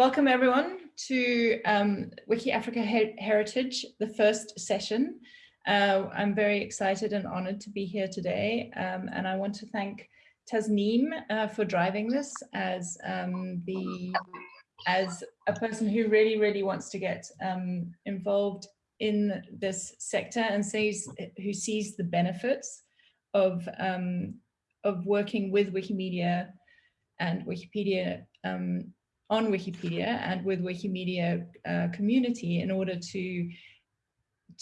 Welcome everyone to um, Wiki Africa Her Heritage, the first session. Uh, I'm very excited and honored to be here today. Um, and I want to thank Tasneem uh, for driving this as um, the as a person who really, really wants to get um, involved in this sector and sees who sees the benefits of um, of working with Wikimedia and Wikipedia um, on Wikipedia and with Wikimedia uh, community in order to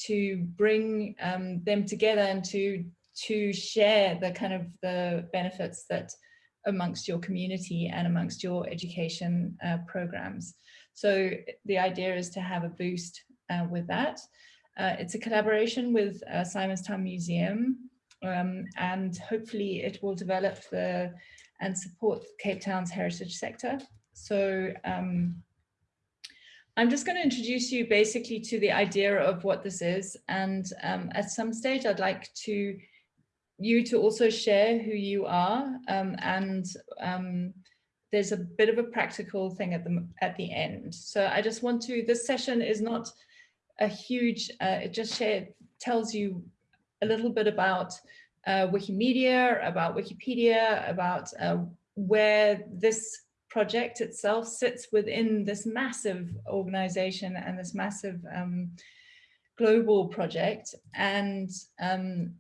to bring um, them together and to to share the kind of the benefits that amongst your community and amongst your education uh, programs. So the idea is to have a boost uh, with that. Uh, it's a collaboration with uh, Simonstown Museum um, and hopefully it will develop the and support Cape Town's heritage sector. So um, I'm just going to introduce you basically to the idea of what this is. And um, at some stage, I'd like to you to also share who you are. Um, and um, there's a bit of a practical thing at the, at the end. So I just want to, this session is not a huge, uh, it just share, tells you a little bit about uh, Wikimedia, about Wikipedia, about uh, where this project itself sits within this massive organization and this massive um, global project and um,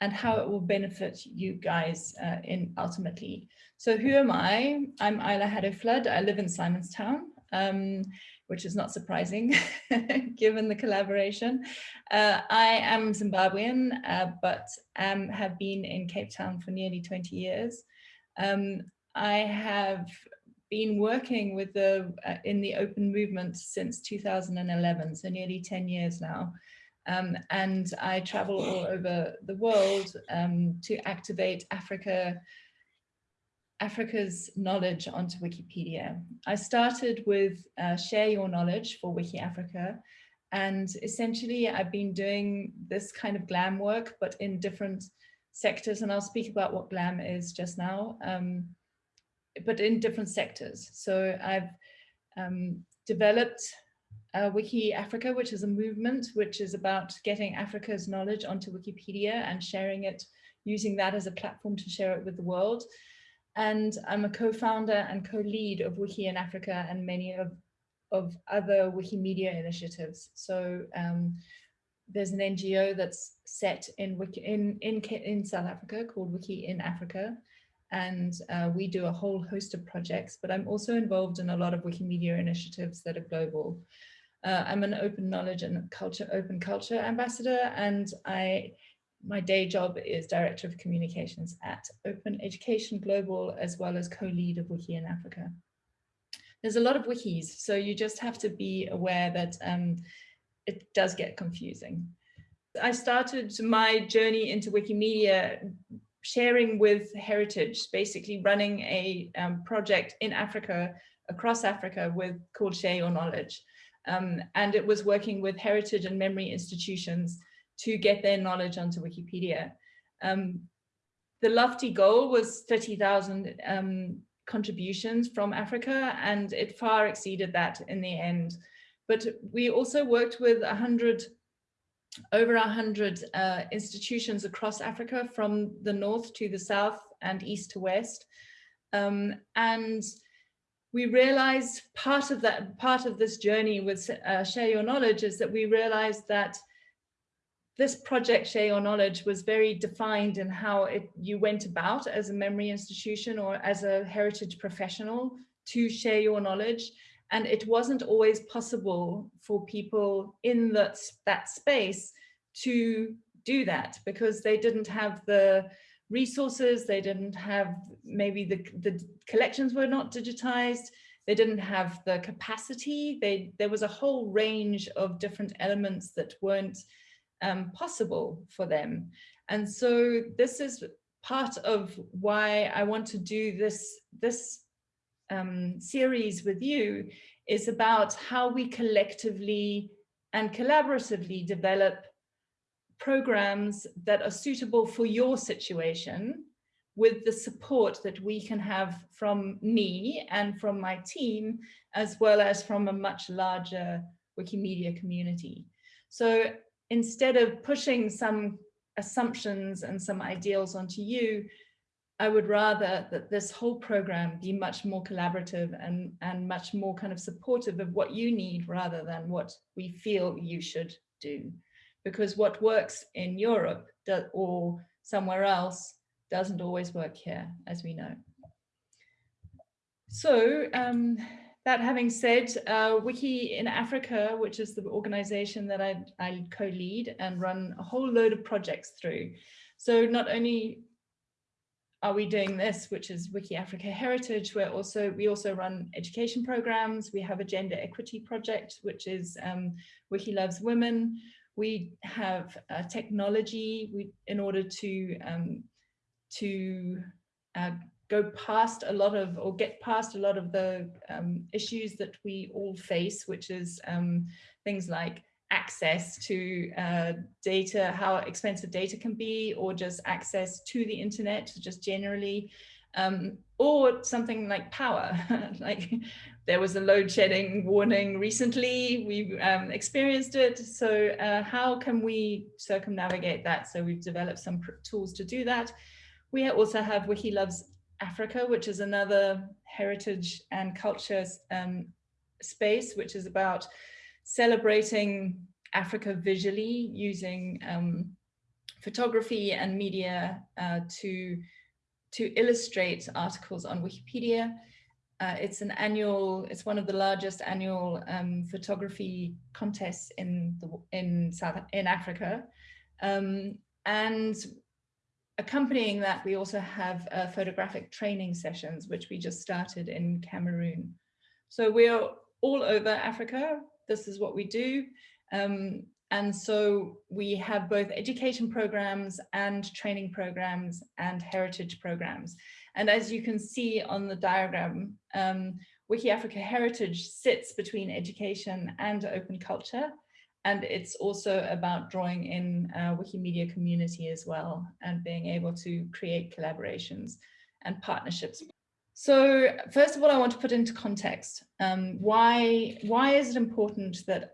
and how it will benefit you guys uh, in ultimately. So who am I? I'm Isla Haddow-Flood. I live in Simonstown. Um, which is not surprising given the collaboration. Uh, I am Zimbabwean, uh, but um, have been in Cape Town for nearly 20 years. Um, I have been working with the uh, in the open movement since 2011, so nearly 10 years now. Um, and I travel all over the world um, to activate Africa Africa's knowledge onto Wikipedia. I started with uh, Share Your Knowledge for Wiki Africa. And essentially, I've been doing this kind of GLAM work, but in different sectors. And I'll speak about what GLAM is just now, um, but in different sectors. So I've um, developed uh, Wiki Africa, which is a movement which is about getting Africa's knowledge onto Wikipedia and sharing it, using that as a platform to share it with the world and I'm a co-founder and co-lead of Wiki in Africa and many of, of other Wikimedia initiatives. So um, there's an NGO that's set in, in, in, in South Africa called Wiki in Africa. And uh, we do a whole host of projects, but I'm also involved in a lot of Wikimedia initiatives that are global. Uh, I'm an open knowledge and culture, open culture ambassador, and I my day job is Director of Communications at Open Education Global, as well as co-lead of Wiki in Africa. There's a lot of wikis, so you just have to be aware that um, it does get confusing. I started my journey into Wikimedia sharing with Heritage, basically running a um, project in Africa, across Africa with called Share Your Knowledge. Um, and it was working with heritage and memory institutions to get their knowledge onto Wikipedia. Um, the lofty goal was 30,000 um, contributions from Africa and it far exceeded that in the end. But we also worked with 100, over 100 uh, institutions across Africa from the north to the south and east to west. Um, and we realized part of that, part of this journey with uh, Share Your Knowledge is that we realized that this project Share Your Knowledge was very defined in how it, you went about as a memory institution or as a heritage professional to share your knowledge. And it wasn't always possible for people in that, that space to do that because they didn't have the resources, they didn't have, maybe the, the collections were not digitized, they didn't have the capacity, they, there was a whole range of different elements that weren't um, possible for them. And so this is part of why I want to do this, this um, series with you is about how we collectively and collaboratively develop programs that are suitable for your situation, with the support that we can have from me and from my team, as well as from a much larger Wikimedia community. So instead of pushing some assumptions and some ideals onto you, I would rather that this whole program be much more collaborative and, and much more kind of supportive of what you need rather than what we feel you should do. Because what works in Europe or somewhere else doesn't always work here, as we know. So um, that having said, uh, Wiki in Africa, which is the organization that I, I co-lead and run a whole load of projects through. So not only are we doing this, which is Wiki Africa Heritage, where also we also run education programs. We have a gender equity project, which is um, Wiki Loves Women. We have uh, technology we, in order to um, to uh, go past a lot of or get past a lot of the um, issues that we all face, which is um, things like access to uh, data, how expensive data can be, or just access to the internet, just generally, um, or something like power. like there was a load shedding warning recently, we um, experienced it. So uh, how can we circumnavigate that? So we've developed some tools to do that. We also have Wiki Loves Africa, which is another heritage and culture um, space, which is about celebrating Africa visually using um, photography and media uh, to, to illustrate articles on Wikipedia. Uh, it's an annual, it's one of the largest annual um, photography contests in the, in South in Africa. Um, and accompanying that, we also have uh, photographic training sessions, which we just started in Cameroon. So we're all over Africa. This is what we do. Um, and so we have both education programs and training programs and heritage programs. And as you can see on the diagram, um, Wiki Africa Heritage sits between education and open culture. And it's also about drawing in uh, Wikimedia community as well and being able to create collaborations and partnerships. So first of all, I want to put into context um, why, why is it important that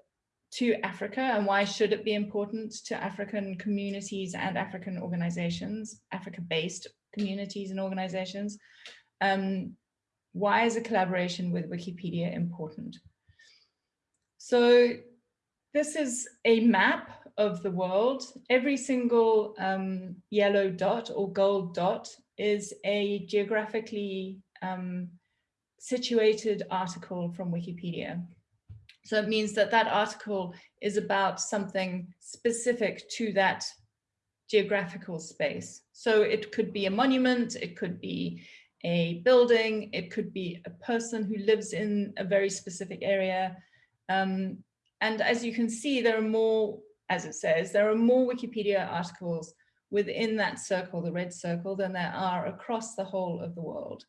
to Africa and why should it be important to African communities and African organizations, Africa-based communities and organizations? Um, why is a collaboration with Wikipedia important? So this is a map of the world. Every single um, yellow dot or gold dot is a geographically um, situated article from Wikipedia. So it means that that article is about something specific to that geographical space. So it could be a monument, it could be a building, it could be a person who lives in a very specific area. Um, and as you can see, there are more, as it says, there are more Wikipedia articles within that circle, the red circle, than there are across the whole of the world.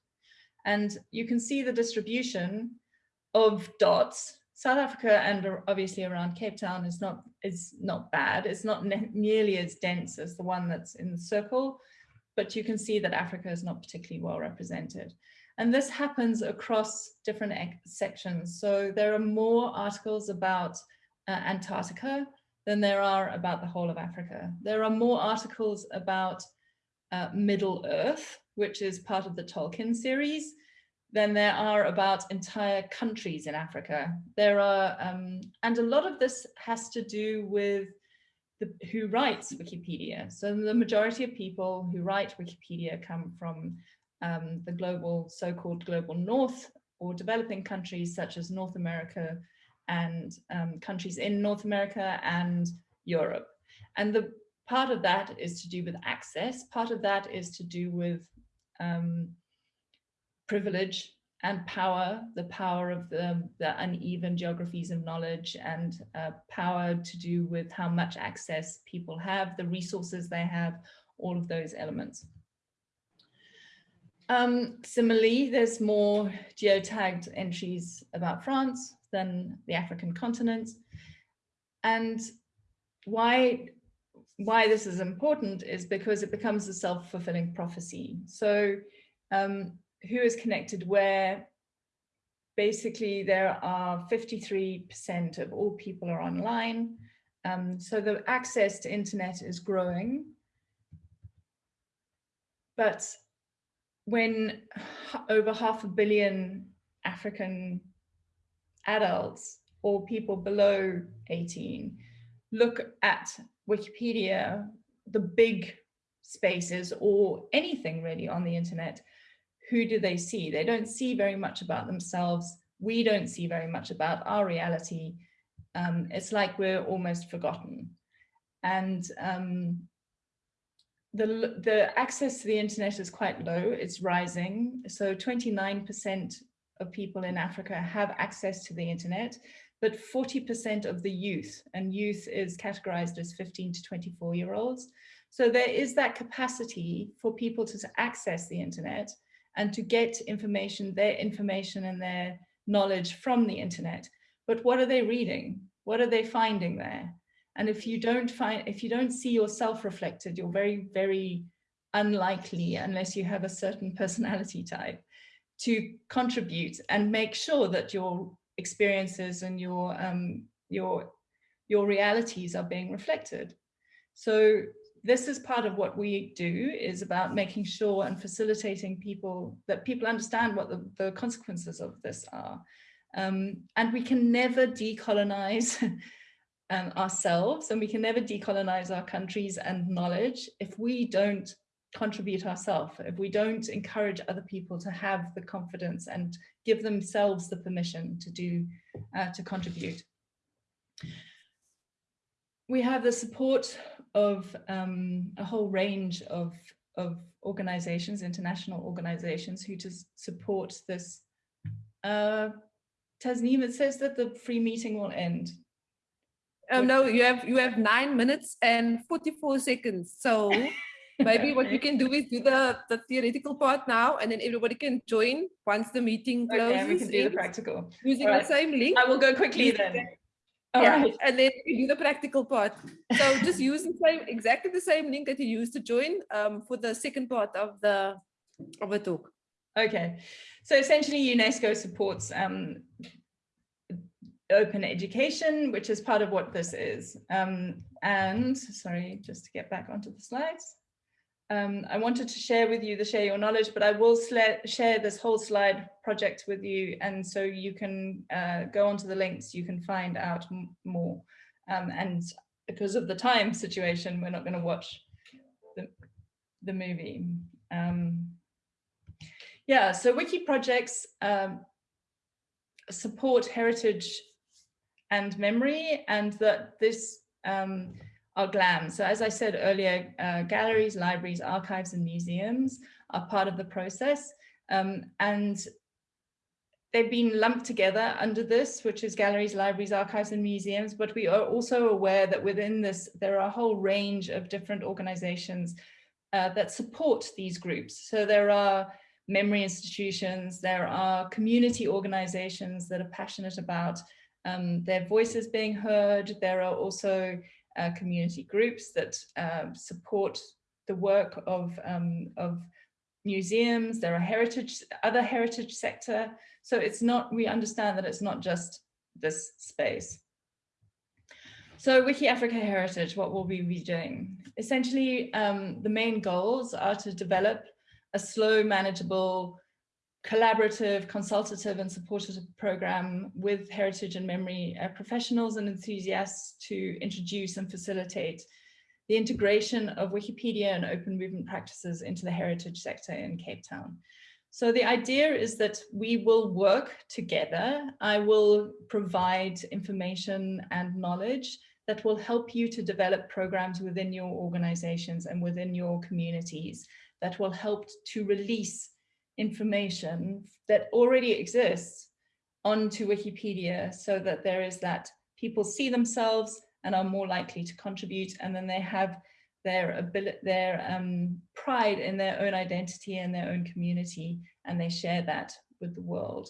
And you can see the distribution of dots South Africa and obviously around Cape Town is not is not bad. It's not nearly as dense as the one that's in the circle, but you can see that Africa is not particularly well represented. And this happens across different sections. So there are more articles about uh, Antarctica than there are about the whole of Africa. There are more articles about uh, Middle Earth, which is part of the Tolkien series, than there are about entire countries in Africa. There are, um, and a lot of this has to do with the, who writes Wikipedia. So the majority of people who write Wikipedia come from um, the global, so-called global north or developing countries such as North America and um, countries in North America and Europe. And the part of that is to do with access. Part of that is to do with um, privilege and power, the power of the, the uneven geographies of knowledge and uh, power to do with how much access people have, the resources they have, all of those elements. Um, similarly, there's more geotagged entries about France than the African continent. And why why this is important is because it becomes a self-fulfilling prophecy. So um, who is connected where? Basically, there are 53% of all people are online. Um, so the access to internet is growing. But when over half a billion African adults or people below 18 look at Wikipedia, the big spaces or anything really on the internet, who do they see? They don't see very much about themselves. We don't see very much about our reality. Um, it's like we're almost forgotten. And um, the, the access to the internet is quite low, it's rising. So 29% of people in Africa have access to the internet, but 40% of the youth, and youth is categorized as 15 to 24 year olds. So there is that capacity for people to access the internet and to get information, their information and their knowledge from the internet. But what are they reading? What are they finding there? And if you don't find, if you don't see yourself reflected, you're very, very unlikely, unless you have a certain personality type, to contribute and make sure that your experiences and your um, your your realities are being reflected. So this is part of what we do is about making sure and facilitating people that people understand what the, the consequences of this are. Um, and we can never decolonize um, ourselves and we can never decolonize our countries and knowledge if we don't contribute ourselves, if we don't encourage other people to have the confidence and give themselves the permission to do, uh, to contribute. We have the support of um, a whole range of, of organizations, international organizations who just support this. Uh, Tasneem, it says that the free meeting will end. Um, no, you have you have nine minutes and 44 seconds. So maybe what you can do is do the, the theoretical part now and then everybody can join once the meeting closes. Okay, we can do the practical. Using right. the same link. I will go quickly then. All yeah, right. and then you do the practical part. So just use the same, exactly the same link that you used to join um, for the second part of the of the talk. Okay, so essentially UNESCO supports um, open education, which is part of what this is. Um, and sorry, just to get back onto the slides. Um, I wanted to share with you the share your knowledge, but I will share this whole slide project with you. And so you can uh, go onto the links, you can find out more. Um, and because of the time situation, we're not going to watch the, the movie. Um, yeah, so wiki projects um, support heritage and memory and that this um, are GLAM. So as I said earlier, uh, galleries, libraries, archives and museums are part of the process. Um, and they've been lumped together under this, which is galleries, libraries, archives and museums. But we are also aware that within this, there are a whole range of different organizations uh, that support these groups. So there are memory institutions, there are community organizations that are passionate about um, their voices being heard. There are also uh, community groups that uh, support the work of, um, of museums. There are heritage, other heritage sector. So it's not, we understand that it's not just this space. So Wiki Africa Heritage, what will we be doing? Essentially, um, the main goals are to develop a slow, manageable, collaborative, consultative and supportive program with heritage and memory uh, professionals and enthusiasts to introduce and facilitate the integration of Wikipedia and open movement practices into the heritage sector in Cape Town. So the idea is that we will work together. I will provide information and knowledge that will help you to develop programs within your organizations and within your communities that will help to release information that already exists onto Wikipedia so that there is that people see themselves and are more likely to contribute and then they have their ability, their um, pride in their own identity and their own community and they share that with the world.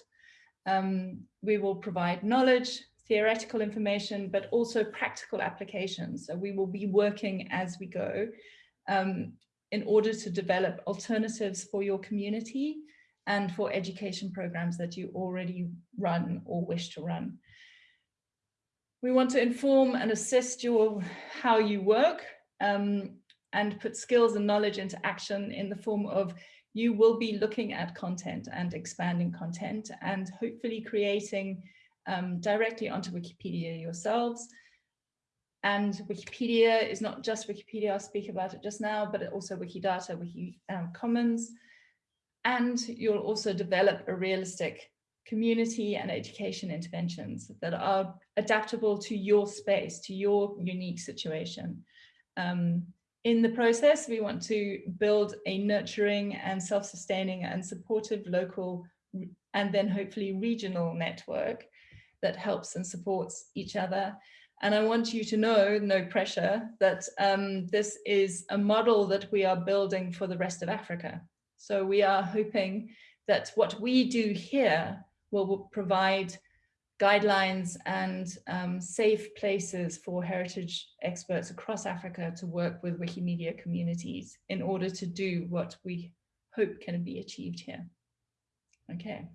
Um, we will provide knowledge, theoretical information, but also practical applications. So we will be working as we go um, in order to develop alternatives for your community and for education programs that you already run or wish to run. We want to inform and assist your how you work um, and put skills and knowledge into action in the form of you will be looking at content and expanding content and hopefully creating um, directly onto Wikipedia yourselves. And Wikipedia is not just Wikipedia, I'll speak about it just now, but also Wikidata, Wiki um, Commons. And you'll also develop a realistic community and education interventions that are adaptable to your space, to your unique situation. Um, in the process, we want to build a nurturing and self-sustaining and supportive local and then hopefully regional network that helps and supports each other. And I want you to know, no pressure, that um, this is a model that we are building for the rest of Africa. So we are hoping that what we do here will provide guidelines and um, safe places for heritage experts across Africa to work with Wikimedia communities in order to do what we hope can be achieved here. Okay.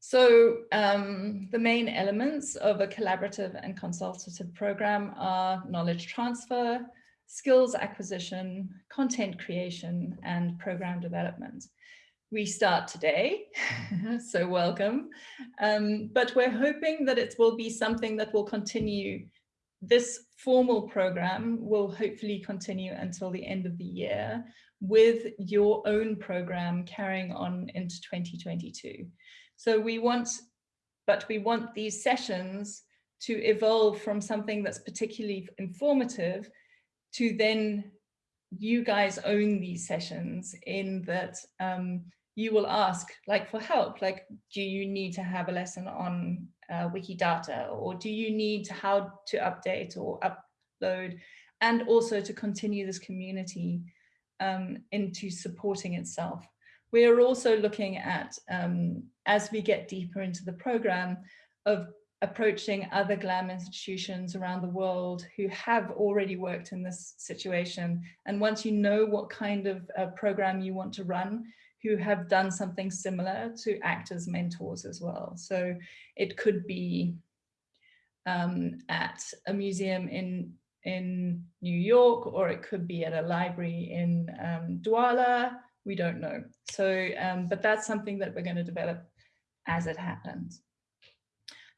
So um, the main elements of a collaborative and consultative program are knowledge transfer, skills acquisition, content creation, and program development we start today, so welcome. Um, but we're hoping that it will be something that will continue. This formal program will hopefully continue until the end of the year with your own program carrying on into 2022. So we want, but we want these sessions to evolve from something that's particularly informative to then you guys own these sessions in that um, you will ask like for help, like, do you need to have a lesson on uh, Wikidata or do you need to how to update or upload and also to continue this community um, into supporting itself. We are also looking at, um, as we get deeper into the program, of approaching other GLAM institutions around the world who have already worked in this situation. And once you know what kind of uh, program you want to run, who have done something similar to act as mentors as well. So it could be um, at a museum in in New York, or it could be at a library in um, Douala. We don't know. So, um, but that's something that we're going to develop as it happens.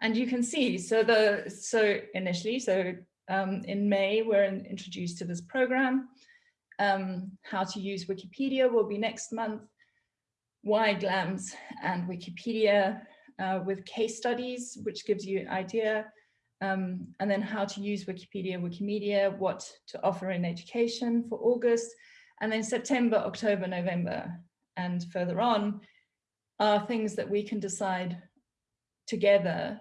And you can see, so the so initially, so um, in May, we're in, introduced to this program. Um, how to use Wikipedia will be next month why GLAMS and Wikipedia uh, with case studies, which gives you an idea, um, and then how to use Wikipedia, Wikimedia, what to offer in education for August, and then September, October, November, and further on are things that we can decide together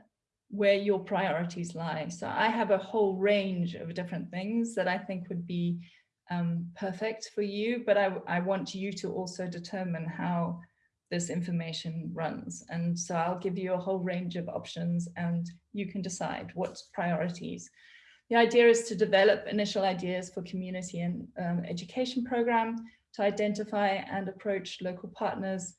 where your priorities lie. So I have a whole range of different things that I think would be um, perfect for you, but I, I want you to also determine how this information runs. And so I'll give you a whole range of options and you can decide what priorities. The idea is to develop initial ideas for community and um, education program, to identify and approach local partners,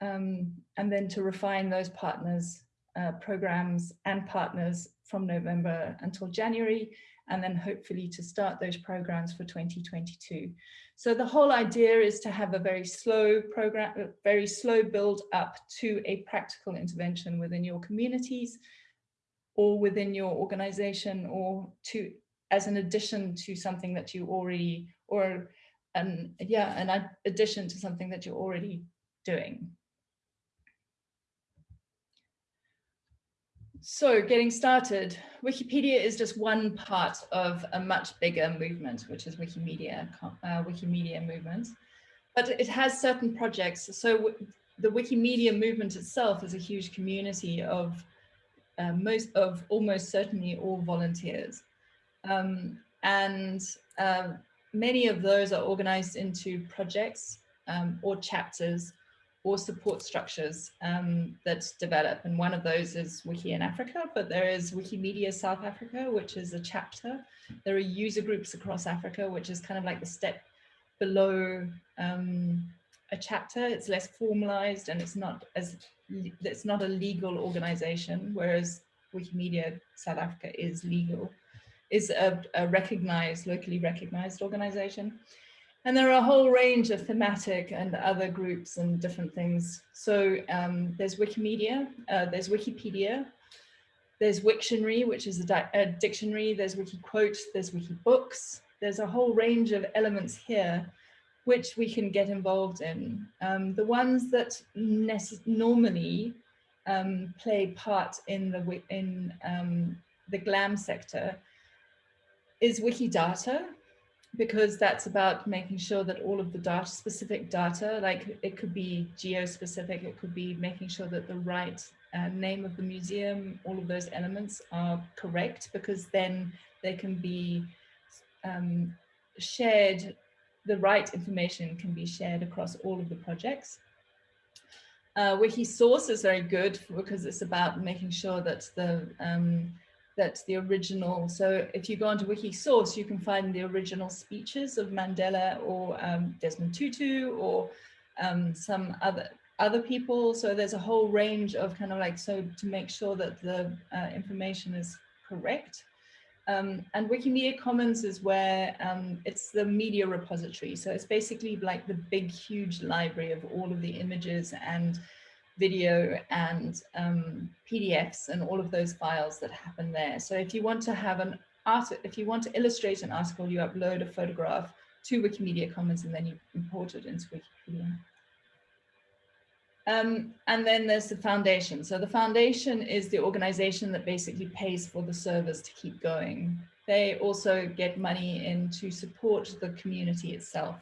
um, and then to refine those partners, uh, programs and partners from November until January, and then hopefully to start those programs for 2022. So the whole idea is to have a very slow program, very slow build up to a practical intervention within your communities or within your organization or to as an addition to something that you already or an yeah an addition to something that you're already doing. So getting started, Wikipedia is just one part of a much bigger movement, which is Wikimedia, uh, Wikimedia movement. But it has certain projects. So the Wikimedia movement itself is a huge community of uh, most of almost certainly all volunteers. Um, and uh, many of those are organized into projects um, or chapters or support structures um, that develop. And one of those is Wiki in Africa, but there is Wikimedia South Africa, which is a chapter. There are user groups across Africa, which is kind of like the step below um, a chapter. It's less formalized and it's not as it's not a legal organization, whereas Wikimedia South Africa is legal, is a, a recognized, locally recognized organization. And there are a whole range of thematic and other groups and different things. So um, there's Wikimedia, uh, there's Wikipedia, there's Wiktionary, which is a, a, dictionary, there's Wikiquote, there's Wikibooks. There's a whole range of elements here which we can get involved in. Um, the ones that normally um, play part in the in um, the GLAM sector is Wikidata, because that's about making sure that all of the data, specific data, like it could be geo-specific, it could be making sure that the right uh, name of the museum, all of those elements are correct, because then they can be um, shared, the right information can be shared across all of the projects. Uh, Wikisource is very good because it's about making sure that the um, that's the original. So if you go onto Wikisource, you can find the original speeches of Mandela or um, Desmond Tutu or um, some other other people. So there's a whole range of kind of like, so to make sure that the uh, information is correct. Um, and Wikimedia Commons is where um, it's the media repository. So it's basically like the big, huge library of all of the images and video and um, PDFs and all of those files that happen there. So if you want to have an art, if you want to illustrate an article, you upload a photograph to Wikimedia Commons and then you import it into Wikipedia. Um, and then there's the foundation. So the foundation is the organization that basically pays for the servers to keep going. They also get money in to support the community itself.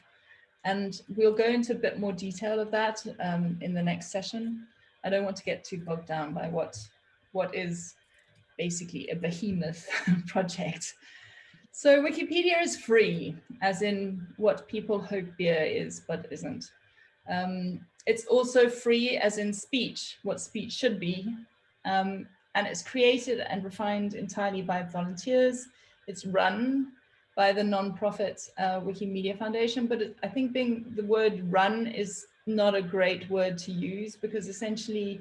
And we'll go into a bit more detail of that um, in the next session. I don't want to get too bogged down by what, what is basically a behemoth project. So Wikipedia is free, as in what people hope beer is, but isn't. Um, it's also free as in speech, what speech should be. Um, and it's created and refined entirely by volunteers. It's run by the non-profit uh, Wikimedia Foundation, but it, I think being the word run is not a great word to use because essentially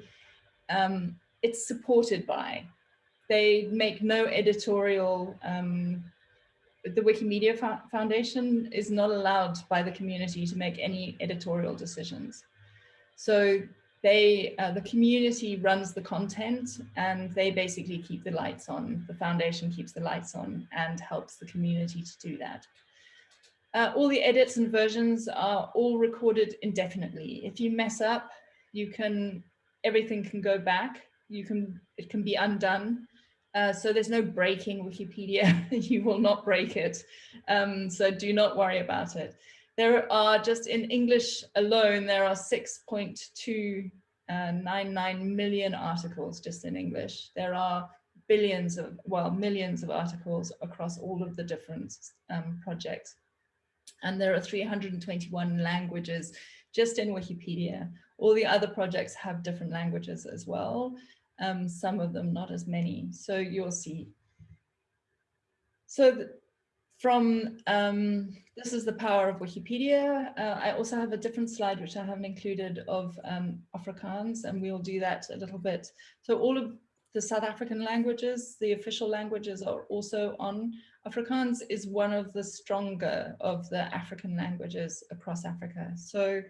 um, it's supported by. They make no editorial, um, the Wikimedia Foundation is not allowed by the community to make any editorial decisions. So they, uh, the community runs the content and they basically keep the lights on. The foundation keeps the lights on and helps the community to do that. Uh, all the edits and versions are all recorded indefinitely. If you mess up, you can, everything can go back. You can, it can be undone. Uh, so there's no breaking Wikipedia. you will not break it. Um, so do not worry about it. There are just in English alone, there are 6.299 uh, articles just in English. There are billions of, well, millions of articles across all of the different um, projects. And there are 321 languages just in Wikipedia. All the other projects have different languages as well. Um, some of them not as many. So you'll see. So from um, this is the power of Wikipedia. Uh, I also have a different slide which I haven't included of um, Afrikaans and we'll do that a little bit. So all of the South African languages, the official languages are also on. Afrikaans is one of the stronger of the African languages across Africa. So,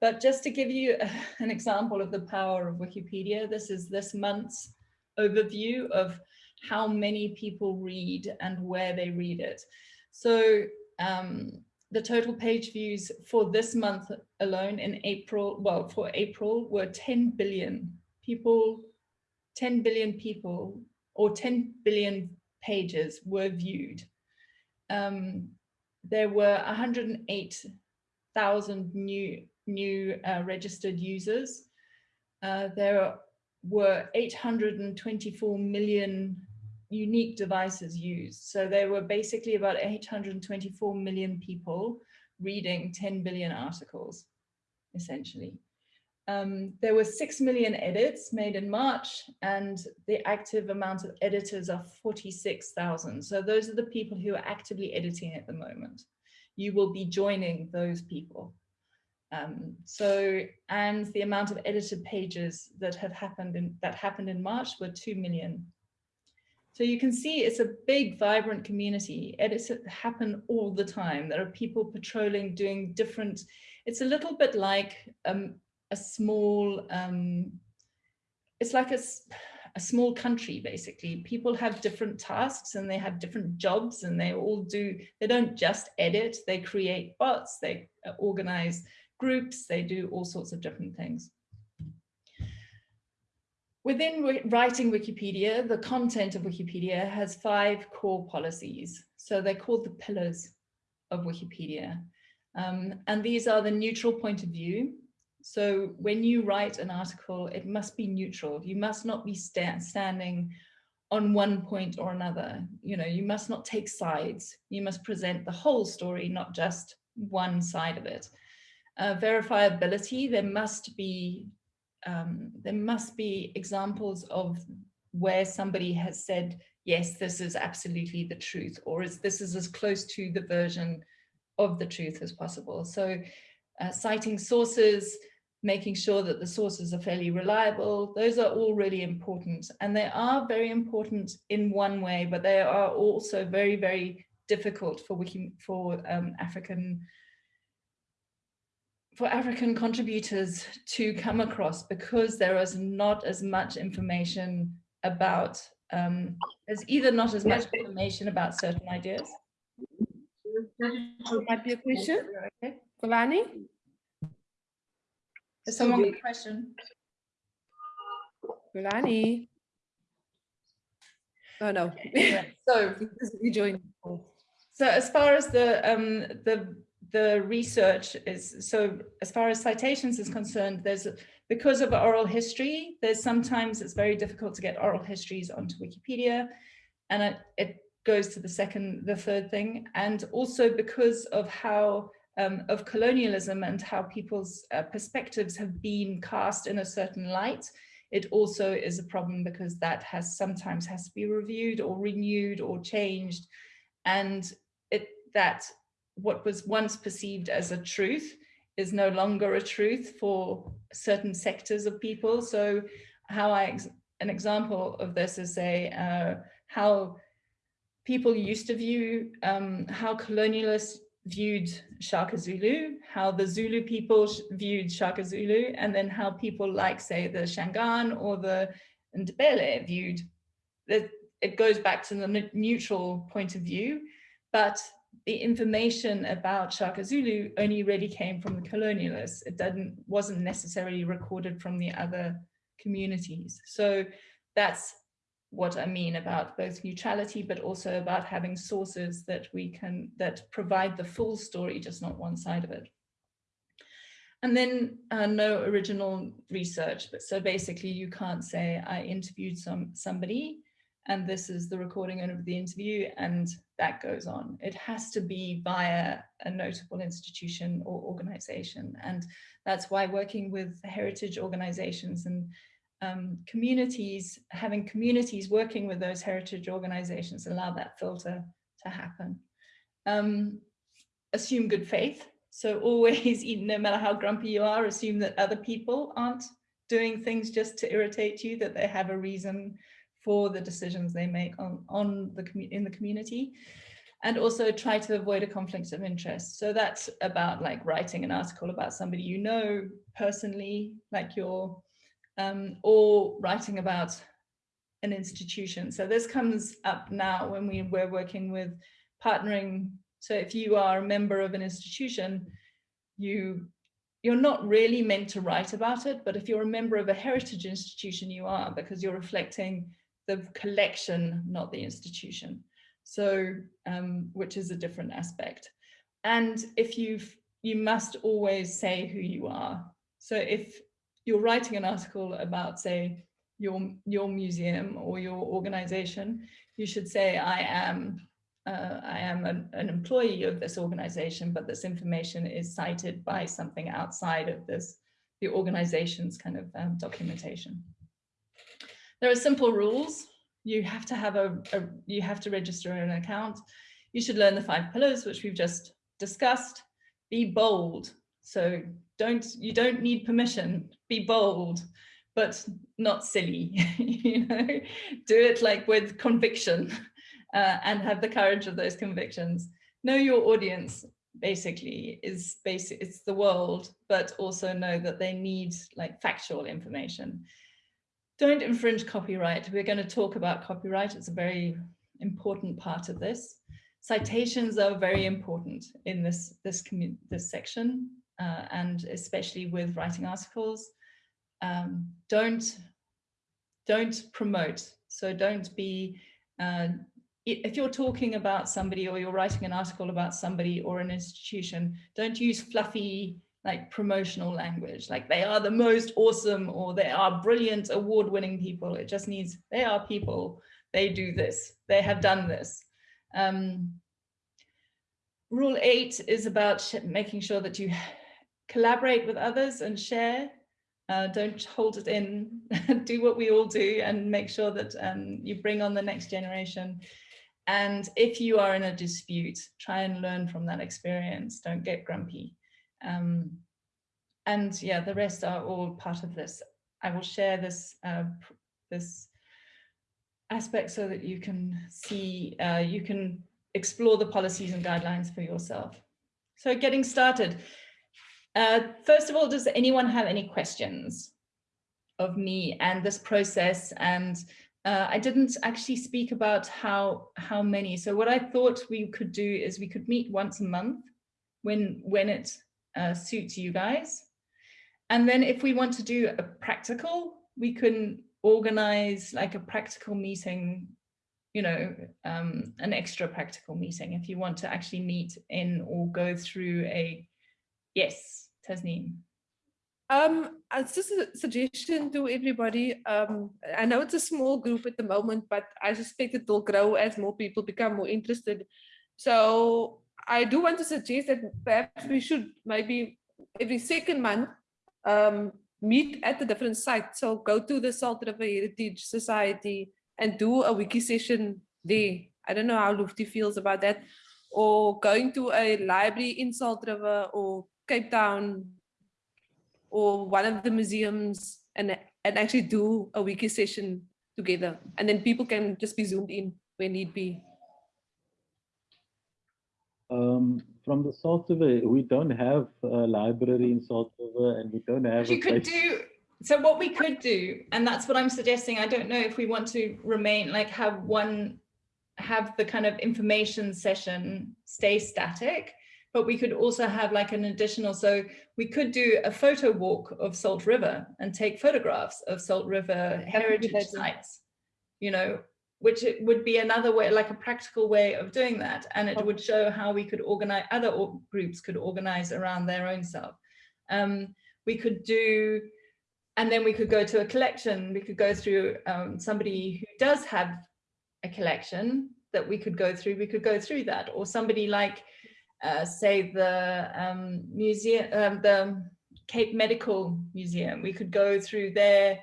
but just to give you an example of the power of Wikipedia, this is this month's overview of how many people read and where they read it. So um, the total page views for this month alone in April, well, for April were 10 billion people, 10 billion people or 10 billion pages were viewed. Um, there were 108,000 new, new uh, registered users. Uh, there were 824 million unique devices used. So there were basically about 824 million people reading 10 billion articles, essentially. um, there were 6 million edits made in March and the active amount of editors are 46,000. So those are the people who are actively editing at the moment. You will be joining those people. Um, so, and the amount of edited pages that have happened in, that happened in March were 2 million. So you can see it's a big, vibrant community. Edits happen all the time. There are people patrolling, doing different, it's a little bit like um, a small, um, it's like a, a small country, basically. People have different tasks and they have different jobs and they all do, they don't just edit, they create bots, they uh, organize groups, they do all sorts of different things. Within writing Wikipedia, the content of Wikipedia has five core policies. So they're called the pillars of Wikipedia. Um, and these are the neutral point of view, so when you write an article, it must be neutral. You must not be sta standing on one point or another. You know, you must not take sides. You must present the whole story, not just one side of it. Uh, verifiability, there must be um, there must be examples of where somebody has said, yes, this is absolutely the truth, or is this is as close to the version of the truth as possible. So uh, citing sources, making sure that the sources are fairly reliable. Those are all really important. And they are very important in one way, but they are also very, very difficult for wiki for um, African for African contributors to come across because there is not as much information about, um, there's either not as much information about certain ideas. Might be a question. Okay. Kulani? Is someone got a question? Kulani? Oh no. so you join. So as far as the um, the the research is so as far as citations is concerned, there's because of oral history, there's sometimes it's very difficult to get oral histories onto Wikipedia, and it, it goes to the second, the third thing, and also because of how um, of colonialism and how people's uh, perspectives have been cast in a certain light, it also is a problem because that has sometimes has to be reviewed or renewed or changed. And it that what was once perceived as a truth is no longer a truth for certain sectors of people. So how I, an example of this is say uh, how people used to view um, how colonialists viewed Shaka Zulu, how the Zulu people viewed Shaka Zulu, and then how people like, say, the Shangaan or the Ndebele viewed. It, it goes back to the neutral point of view, but the information about Shaka Zulu only really came from the colonialists. It didn't, wasn't necessarily recorded from the other communities. So that's what I mean about both neutrality, but also about having sources that we can, that provide the full story, just not one side of it. And then uh, no original research, but so basically you can't say I interviewed some somebody and this is the recording of the interview and that goes on. It has to be via a notable institution or organization. And that's why working with heritage organizations and um, communities, having communities working with those heritage organizations allow that filter to happen. Um, assume good faith. So always, no matter how grumpy you are, assume that other people aren't doing things just to irritate you, that they have a reason for the decisions they make on, on the in the community. And also try to avoid a conflict of interest. So that's about like writing an article about somebody you know personally, like your um, or writing about an institution. So this comes up now when we, we're working with partnering. So if you are a member of an institution, you, you're not really meant to write about it, but if you're a member of a heritage institution, you are because you're reflecting the collection, not the institution. So, um, which is a different aspect. And if you've, you must always say who you are. So if you're writing an article about, say, your, your museum or your organization, you should say, I am, uh, I am an, an employee of this organization, but this information is cited by something outside of this the organization's kind of um, documentation. There are simple rules. You have to have a, a, you have to register an account. You should learn the five pillars, which we've just discussed. Be bold. So don't, you don't need permission, be bold, but not silly, you know, do it like with conviction uh, and have the courage of those convictions. Know your audience, basically is basic it's the world but also know that they need like factual information don't infringe copyright. We're going to talk about copyright. It's a very important part of this. Citations are very important in this this this section uh, and especially with writing articles. Um, don't don't promote. So don't be uh, if you're talking about somebody or you're writing an article about somebody or an institution, don't use fluffy like promotional language, like they are the most awesome or they are brilliant award-winning people. It just needs, they are people, they do this, they have done this. Um, rule eight is about making sure that you collaborate with others and share. Uh, don't hold it in, do what we all do and make sure that um, you bring on the next generation. And if you are in a dispute, try and learn from that experience. Don't get grumpy. Um, and yeah, the rest are all part of this. I will share this uh, this aspect so that you can see, uh, you can explore the policies and guidelines for yourself. So getting started. Uh, first of all, does anyone have any questions of me and this process and uh, I didn't actually speak about how how many. So what I thought we could do is we could meet once a month when when it uh, suits you guys. And then if we want to do a practical, we can organize like a practical meeting, you know, um, an extra practical meeting if you want to actually meet in or go through a, yes, Tasneem. Um, it's just a suggestion to everybody. Um, I know it's a small group at the moment, but I suspect it will grow as more people become more interested. So I do want to suggest that perhaps we should maybe every second month um, meet at a different site. So go to the Salt River Heritage Society and do a wiki session there. I don't know how Lufty feels about that. Or going to a library in Salt River or Cape Town or one of the museums and, and actually do a wiki session together. And then people can just be zoomed in when need be. Um, from the Salt River, we don't have a library in Salt River and we don't have you could do so what we could do and that's what i'm suggesting i don't know if we want to remain like have one have the kind of information session stay static but we could also have like an additional, so we could do a photo walk of Salt River and take photographs of Salt River heritage sites, you know, which it would be another way, like a practical way of doing that. And it would show how we could organize, other groups could organize around their own self. Um, we could do, and then we could go to a collection. We could go through um, somebody who does have a collection that we could go through. We could go through that or somebody like uh, say the um, museum, um, the Cape Medical Museum. We could go through their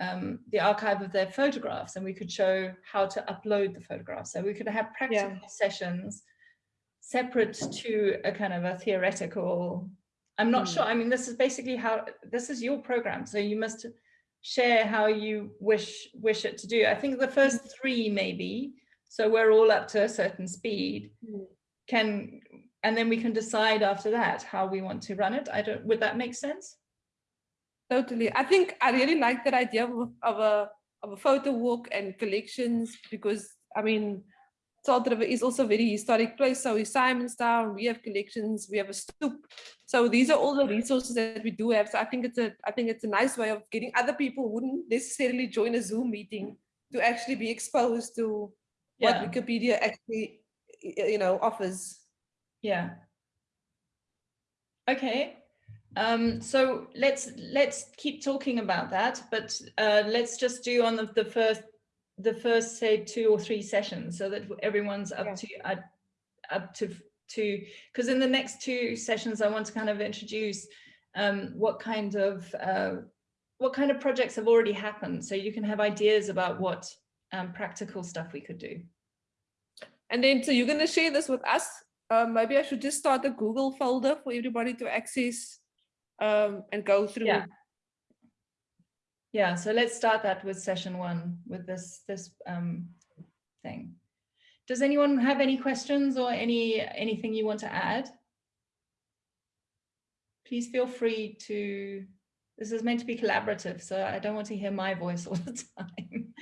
um, the archive of their photographs and we could show how to upload the photographs. So we could have practical yeah. sessions separate to a kind of a theoretical, I'm not mm. sure. I mean, this is basically how, this is your program. So you must share how you wish wish it to do. I think the first hmm. three maybe, so we're all up to a certain speed, mm. can and then we can decide after that how we want to run it. I don't, would that make sense? Totally. I think I really like that idea of, of a of a photo walk and collections because I mean Salt River is also a very historic place. So is Simonstown, we have collections, we have a stoop. So these are all the resources that we do have. So I think it's a I think it's a nice way of getting other people who wouldn't necessarily join a Zoom meeting to actually be exposed to yeah. what Wikipedia actually you know offers. Yeah. Okay. Um, so let's let's keep talking about that, but uh, let's just do on the, the first the first say two or three sessions so that everyone's up yeah. to uh, up to to because in the next two sessions I want to kind of introduce um, what kind of uh, what kind of projects have already happened so you can have ideas about what um, practical stuff we could do. And then, so you're going to share this with us. Um, maybe I should just start a Google folder for everybody to access um, and go through. Yeah. Yeah, so let's start that with session one with this this um, thing. Does anyone have any questions or any anything you want to add? Please feel free to, this is meant to be collaborative, so I don't want to hear my voice all the time.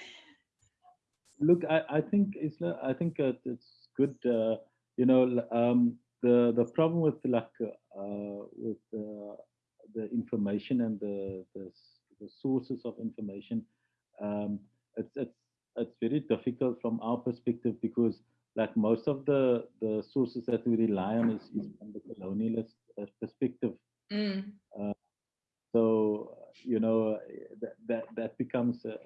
Look, I, I think Isla, I think uh, it's good. Uh, you know, um, the the problem with like uh, with uh, the information and the, the, the sources of information, um, it's it's it's very difficult from our perspective because like most of the the sources that we rely on is, is from the colonialist uh, perspective. Mm. Uh, so you know that that, that becomes a,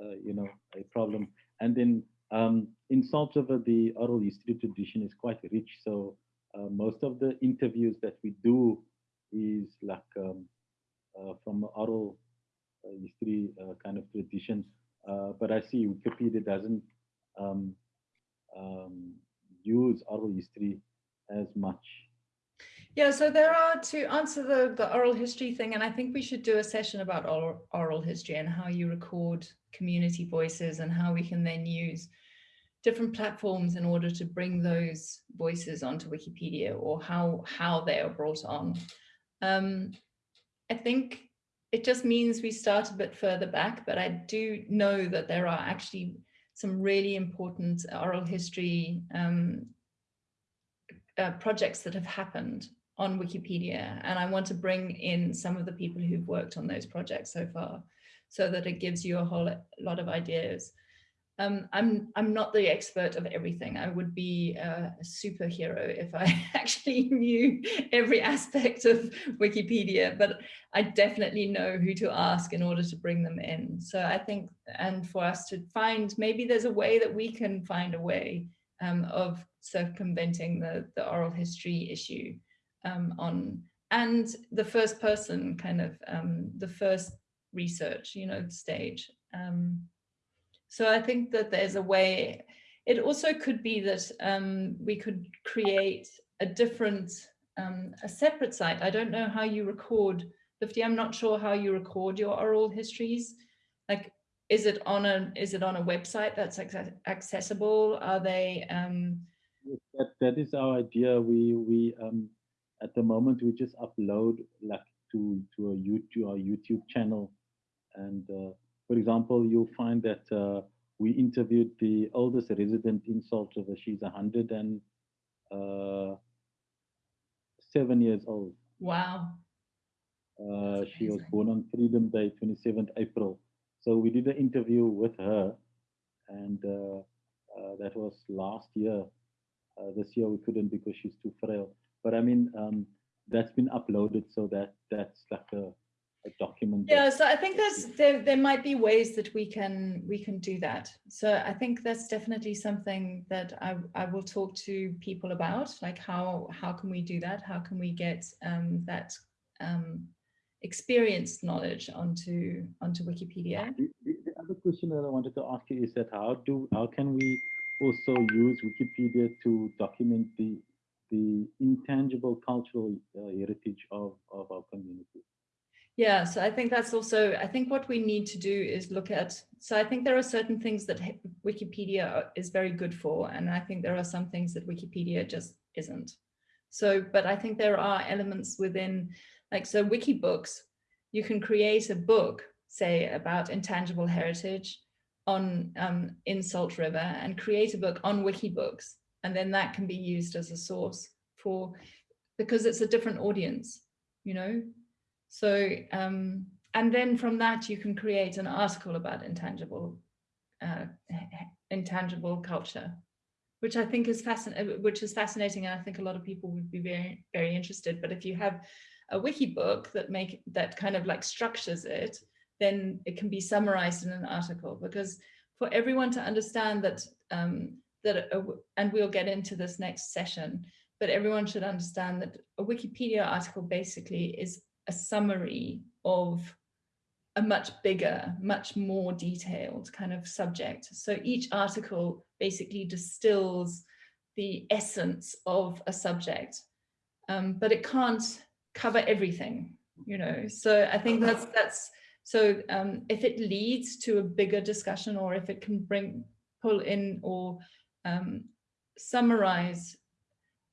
a, you know a problem and then um, in Salt River, the oral history tradition is quite rich. So uh, most of the interviews that we do is like um, uh, from oral uh, history uh, kind of traditions. Uh, but I see Wikipedia doesn't um, um, use oral history as much. Yeah, so there are to answer the, the oral history thing, and I think we should do a session about oral, oral history and how you record community voices and how we can then use different platforms in order to bring those voices onto Wikipedia or how, how they are brought on. Um, I think it just means we start a bit further back, but I do know that there are actually some really important oral history um, uh, projects that have happened on Wikipedia. And I want to bring in some of the people who've worked on those projects so far so that it gives you a whole lot of ideas. Um, I'm, I'm not the expert of everything. I would be a superhero if I actually knew every aspect of Wikipedia, but I definitely know who to ask in order to bring them in. So I think, and for us to find, maybe there's a way that we can find a way um, of circumventing the, the oral history issue um, on, and the first person kind of, um, the first research, you know, stage. So I think that there's a way, it also could be that um, we could create a different, um, a separate site. I don't know how you record, Lifty, I'm not sure how you record your oral histories. Like, is it on a, is it on a website that's accessible? Are they, um, that, that is our idea. We, we, um, at the moment, we just upload like to, to a YouTube, our YouTube channel and uh, for example, you'll find that uh, we interviewed the oldest resident in Salt River. She's 107 uh, years old. Wow. Uh, she was born on Freedom Day, 27th April. So we did an interview with her, and uh, uh, that was last year. this year we couldn't because she's too frail. But I mean, um, that's been uploaded, so that that's like a a document yeah so i think there's there, there might be ways that we can we can do that. So i think that's definitely something that i i will talk to people about like how how can we do that? How can we get um that um experienced knowledge onto onto wikipedia? The, the other question that i wanted to ask you is that how do how can we also use wikipedia to document the the intangible cultural uh, heritage of of our community yeah, so I think that's also, I think what we need to do is look at, so I think there are certain things that Wikipedia is very good for, and I think there are some things that Wikipedia just isn't. So, but I think there are elements within, like, so Wikibooks, you can create a book, say, about intangible heritage on um, in Salt River and create a book on Wikibooks, and then that can be used as a source for, because it's a different audience, you know, so, um, and then from that, you can create an article about intangible, uh, intangible culture, which I think is fascinating, uh, which is fascinating. And I think a lot of people would be very, very interested. But if you have a wiki book that make that kind of like structures it, then it can be summarized in an article because for everyone to understand that, um, that, a, and we'll get into this next session, but everyone should understand that a Wikipedia article basically is a summary of a much bigger, much more detailed kind of subject. So each article basically distills the essence of a subject, um, but it can't cover everything, you know. So I think that's that's so um, if it leads to a bigger discussion or if it can bring pull in or um, summarize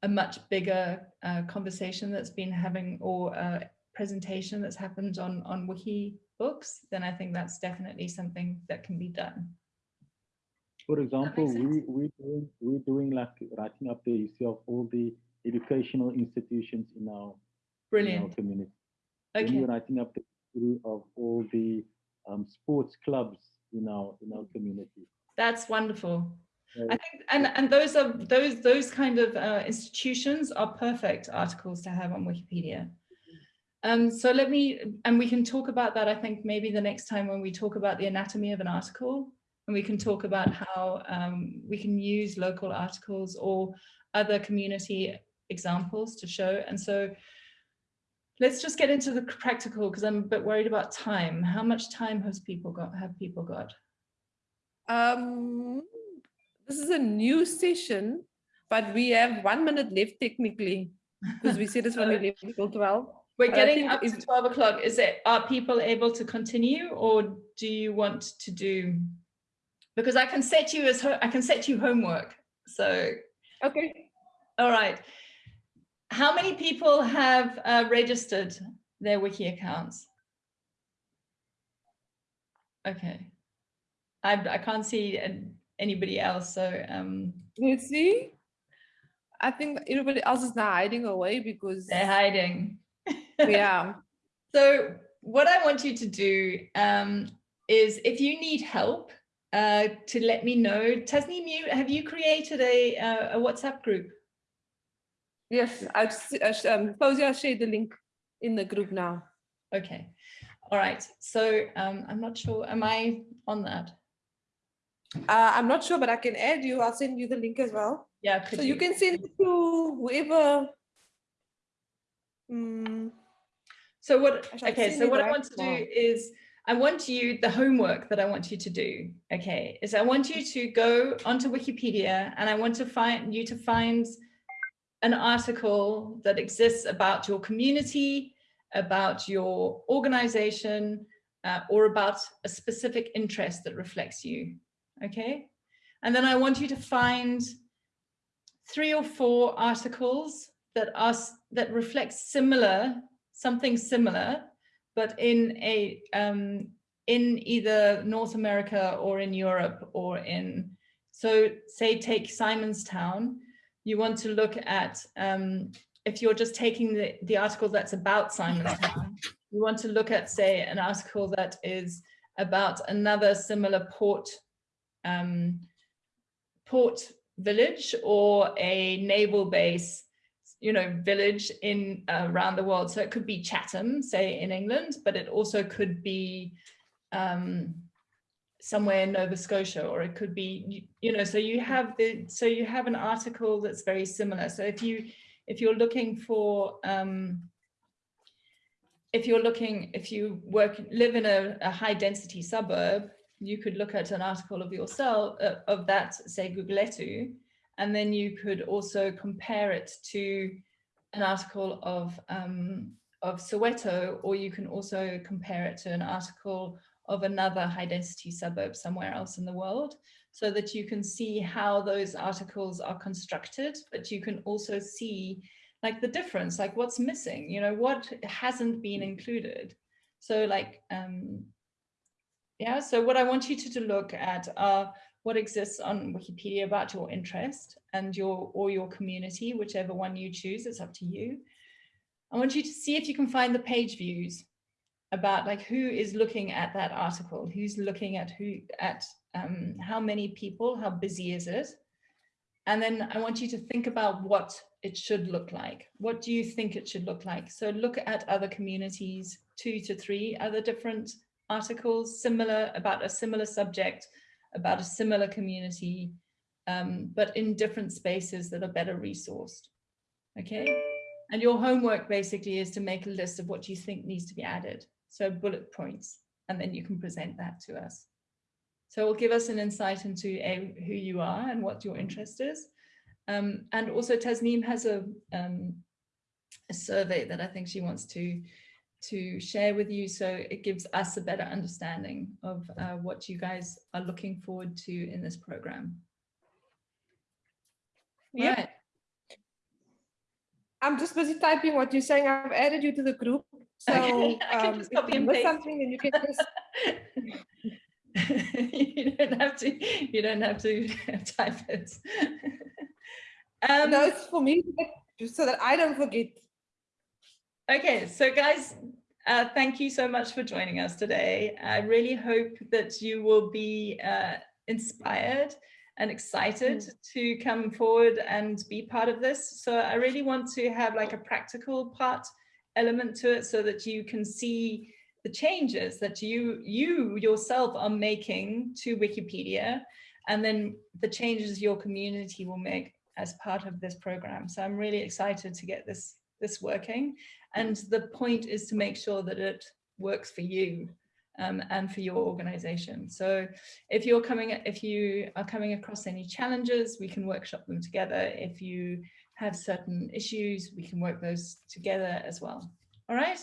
a much bigger uh, conversation that's been having or a presentation that's happened on on wiki books then i think that's definitely something that can be done For example, we, we doing, we're doing like writing up the history of all the educational institutions in our, in our brilliant community. Then okay we're writing up the history of all the um, sports clubs in our, in our community. that's wonderful I think, and and those are those those kind of uh, institutions are perfect articles to have on Wikipedia. Um, so let me, and we can talk about that. I think maybe the next time when we talk about the anatomy of an article, and we can talk about how um, we can use local articles or other community examples to show. And so let's just get into the practical because I'm a bit worried about time. How much time has people got? Have people got? Um, this is a new session, but we have one minute left technically because we said it's only left till 12. We're getting up to 12 o'clock. Is it, are people able to continue or do you want to do? Because I can set you as, I can set you homework. So, Okay. all right. How many people have uh, registered their wiki accounts? Okay. I, I can't see anybody else. So, um, Let's see. I think everybody else is now hiding away because they're hiding. Yeah. So what I want you to do um, is if you need help uh, to let me know. Tasneem, you, have you created a, uh, a WhatsApp group? Yes, I've s- uh, um, Fauzi, I'll share the link in the group now. Okay. All right. So um, I'm not sure. Am I on that? Uh, I'm not sure, but I can add you. I'll send you the link as well. Yeah. Could So you can send it to whoever. Mm, So what, I okay, so what I want to do is, I want you, the homework that I want you to do, okay, is I want you to go onto Wikipedia and I want to find you to find an article that exists about your community, about your organization, uh, or about a specific interest that reflects you, okay? And then I want you to find three or four articles that are that reflect similar something similar but in a um in either north america or in europe or in so say take simonstown. You want to look at um if you're just taking the the article that's about simonstown you want to look at say an article that is about another similar port um port village or a naval base you know village in uh, around the world. So it could be chatham say in england but it also could be um somewhere in nova scotia or it could be you, you know so you have the so you have an article that's very similar. So if you if you're looking for um if you're looking if you work live in a, a high density suburb you could look at an article of yourself uh, of that say Gugulethu and then you could also compare it to an article of um, of Soweto, or you can also compare it to an article of another high density suburb somewhere else in the world, so that you can see how those articles are constructed, but you can also see like the difference, like what's missing, you know, what hasn't been included. So like, um, yeah, so what I want you to, to look at are what exists on Wikipedia about your interest and your or your community, whichever one you choose, it's up to you. I want you to see if you can find the page views about like who is looking at that article, who's looking at who at um, how many people, how busy is it? And then I want you to think about what it should look like. What do you think it should look like? So look at other communities, two to three other different articles, similar about a similar subject, about a similar community, um, but in different spaces that are better resourced. Okay. And your homework basically is to make a list of what you think needs to be added. So bullet points, and then you can present that to us. So it will give us an insight into a, who you are and what your interest is. Um, and also Tasneem has a, um, a survey that I think she wants to to share with you so it gives us a better understanding of uh, what you guys are looking forward to in this program. Yeah. Right. I'm just busy typing what you're saying. I've added you to the group. So Okay, I can um, just copy you and paste. something, then you can just you don't have to you don't have to type it. um, no, it's for me just so that I don't forget. Okay, so guys, uh, thank you so much for joining us today. I really hope that you will be uh, inspired and excited to come forward and be part of this. So I really want to have like a practical part element to it so that you can see the changes that you you yourself are making to Wikipedia and then the changes your community will make as part of this program. So I'm really excited to get this this working. And the point is to make sure that it works for you um, and for your organization. So if you're coming, if you are coming across any challenges, we can workshop them together. If you have certain issues, we can work those together as well. All right.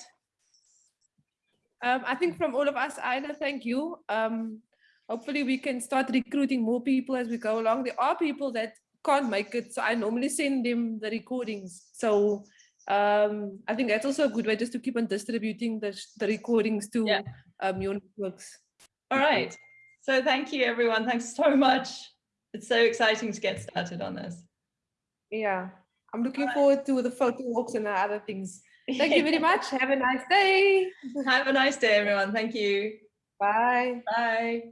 Um, I think from all of us, Ida, thank you. Um, hopefully we can start recruiting more people as we go along. There are people that can't make it, so I normally send them the recordings. So um, I think that's also a good way just to keep on distributing the, the recordings to Yeah. um, your networks. All right. So thank you, everyone. Thanks so much. It's so exciting to get started on this. Yeah, I'm looking forward to the photo walks and the other things. Thank you very much. Have a nice day. Have a nice day, everyone. Thank you. Bye. Bye.